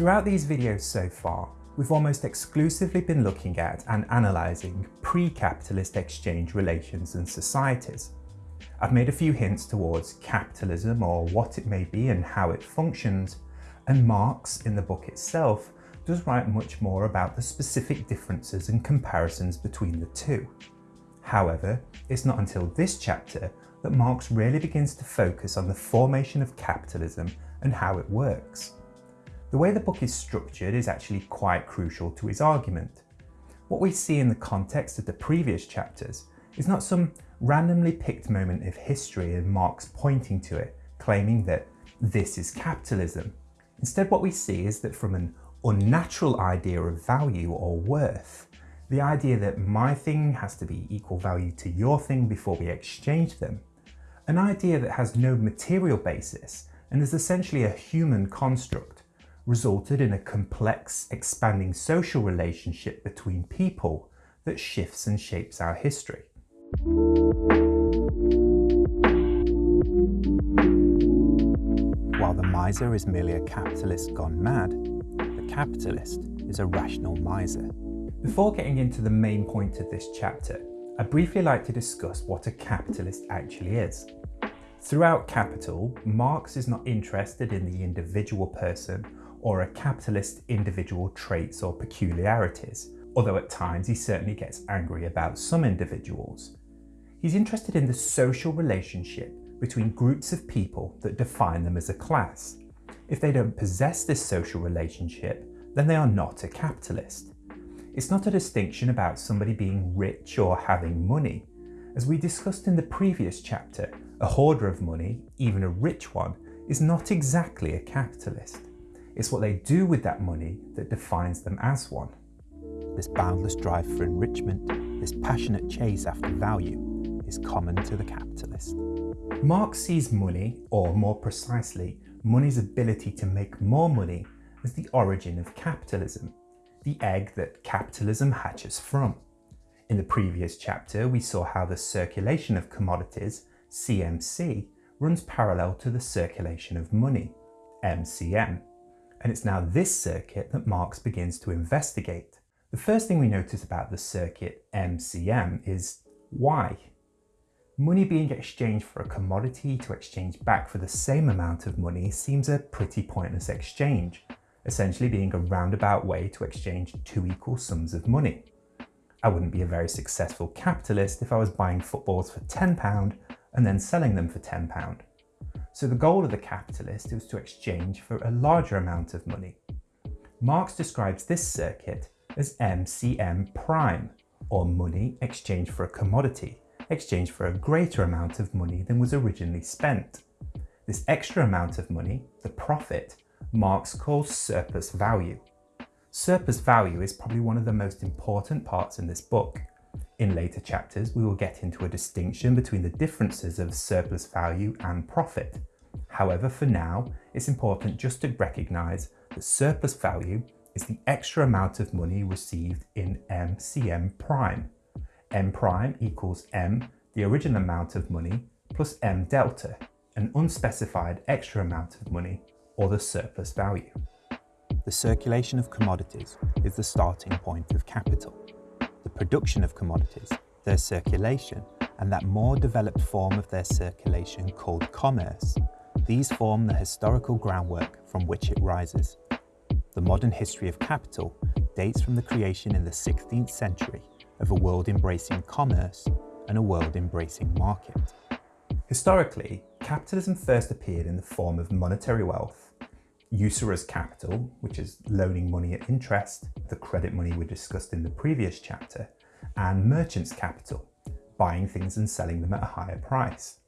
Throughout these videos so far, we've almost exclusively been looking at and analysing pre-capitalist exchange relations and societies. I've made a few hints towards capitalism or what it may be and how it functions, and Marx, in the book itself, does write much more about the specific differences and comparisons between the two. However, it's not until this chapter that Marx really begins to focus on the formation of capitalism and how it works. The way the book is structured is actually quite crucial to his argument. What we see in the context of the previous chapters is not some randomly picked moment of history and Marx pointing to it, claiming that this is capitalism. Instead what we see is that from an unnatural idea of value or worth, the idea that my thing has to be equal value to your thing before we exchange them, an idea that has no material basis and is essentially a human construct, resulted in a complex, expanding social relationship between people that shifts and shapes our history. While the miser is merely a capitalist gone mad, the capitalist is a rational miser. Before getting into the main point of this chapter, I'd briefly like to discuss what a capitalist actually is. Throughout Capital, Marx is not interested in the individual person or a capitalist individual traits or peculiarities, although at times he certainly gets angry about some individuals. He's interested in the social relationship between groups of people that define them as a class. If they don't possess this social relationship, then they are not a capitalist. It's not a distinction about somebody being rich or having money. As we discussed in the previous chapter, a hoarder of money, even a rich one, is not exactly a capitalist. It's what they do with that money that defines them as one. This boundless drive for enrichment, this passionate chase after value, is common to the capitalist. Marx sees money, or more precisely, money's ability to make more money as the origin of capitalism, the egg that capitalism hatches from. In the previous chapter, we saw how the circulation of commodities, CMC, runs parallel to the circulation of money, MCM. And it's now this circuit that Marx begins to investigate. The first thing we notice about the circuit MCM is why Money being exchanged for a commodity to exchange back for the same amount of money seems a pretty pointless exchange, essentially being a roundabout way to exchange two equal sums of money. I wouldn't be a very successful capitalist if I was buying footballs for £10 and then selling them for £10. So the goal of the capitalist was to exchange for a larger amount of money. Marx describes this circuit as MCM prime, or money exchanged for a commodity, exchanged for a greater amount of money than was originally spent. This extra amount of money, the profit, Marx calls surplus value. Surplus value is probably one of the most important parts in this book. In later chapters, we will get into a distinction between the differences of surplus value and profit. However, for now, it's important just to recognise that surplus value is the extra amount of money received in MCM prime m prime equals m, the original amount of money, plus m delta, an unspecified extra amount of money, or the surplus value. The circulation of commodities is the starting point of capital. The production of commodities, their circulation, and that more developed form of their circulation called commerce, these form the historical groundwork from which it rises. The modern history of capital dates from the creation in the 16th century of a world embracing commerce and a world embracing market. Historically, capitalism first appeared in the form of monetary wealth, usurer's capital, which is loaning money at interest, the credit money we discussed in the previous chapter, and merchant's capital, buying things and selling them at a higher price.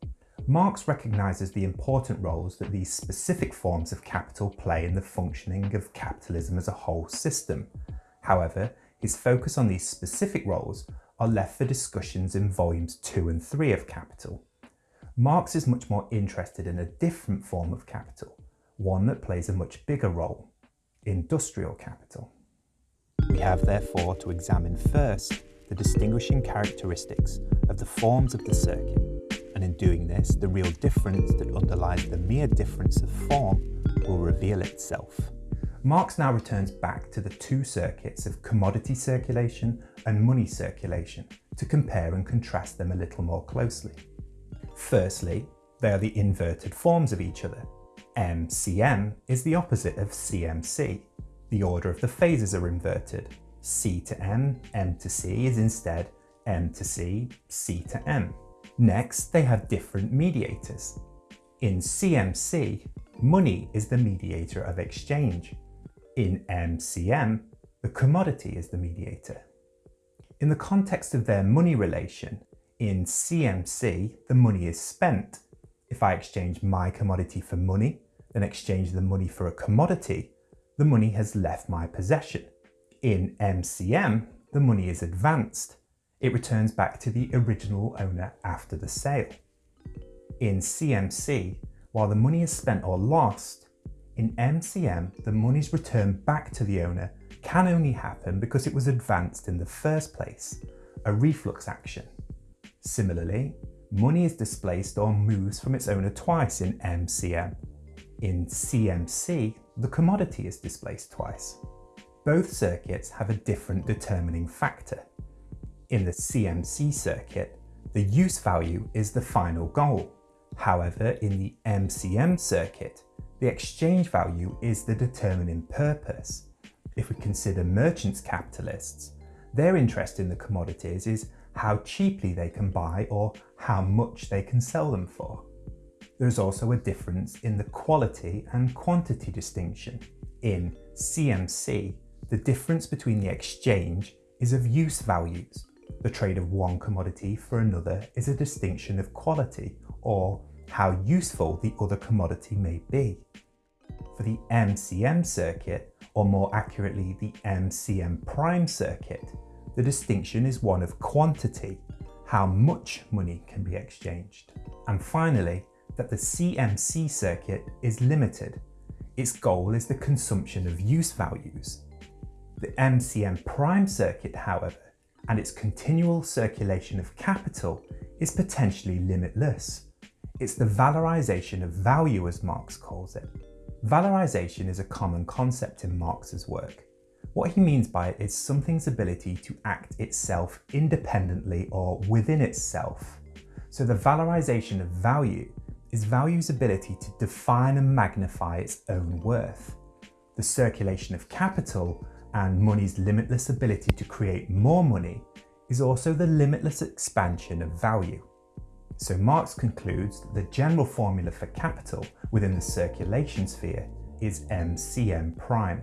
Marx recognises the important roles that these specific forms of capital play in the functioning of capitalism as a whole system. However, his focus on these specific roles are left for discussions in volumes 2 and 3 of Capital. Marx is much more interested in a different form of capital, one that plays a much bigger role, industrial capital. We have therefore to examine first the distinguishing characteristics of the forms of the circuit, and in doing this, the real difference that underlies the mere difference of form will reveal itself. Marx now returns back to the two circuits of commodity circulation and money circulation to compare and contrast them a little more closely. Firstly, they are the inverted forms of each other. MCM is the opposite of CMC. The order of the phases are inverted. C to M, M to C is instead M to C, C to M. Next, they have different mediators. In CMC, money is the mediator of exchange. In MCM, the commodity is the mediator. In the context of their money relation, in CMC, the money is spent. If I exchange my commodity for money, then exchange the money for a commodity, the money has left my possession. In MCM, the money is advanced. It returns back to the original owner after the sale. In CMC, while the money is spent or lost, in MCM, the monies returned back to the owner can only happen because it was advanced in the first place, a reflux action. Similarly, money is displaced or moves from its owner twice in MCM. In CMC, the commodity is displaced twice. Both circuits have a different determining factor. In the CMC circuit, the use value is the final goal. However, in the MCM circuit, the exchange value is the determining purpose. If we consider merchants capitalists, their interest in the commodities is how cheaply they can buy or how much they can sell them for. There's also a difference in the quality and quantity distinction. In CMC, the difference between the exchange is of use values. The trade of one commodity for another is a distinction of quality or how useful the other commodity may be. For the MCM circuit, or more accurately the MCM prime circuit, the distinction is one of quantity, how much money can be exchanged. And finally, that the CMC circuit is limited. Its goal is the consumption of use values. The MCM prime circuit, however, and its continual circulation of capital is potentially limitless. It's the valorization of value as Marx calls it. Valorization is a common concept in Marx's work. What he means by it is something's ability to act itself independently or within itself. So the valorization of value is value's ability to define and magnify its own worth. The circulation of capital and money's limitless ability to create more money is also the limitless expansion of value. So Marx concludes that the general formula for capital within the circulation sphere is MCM prime.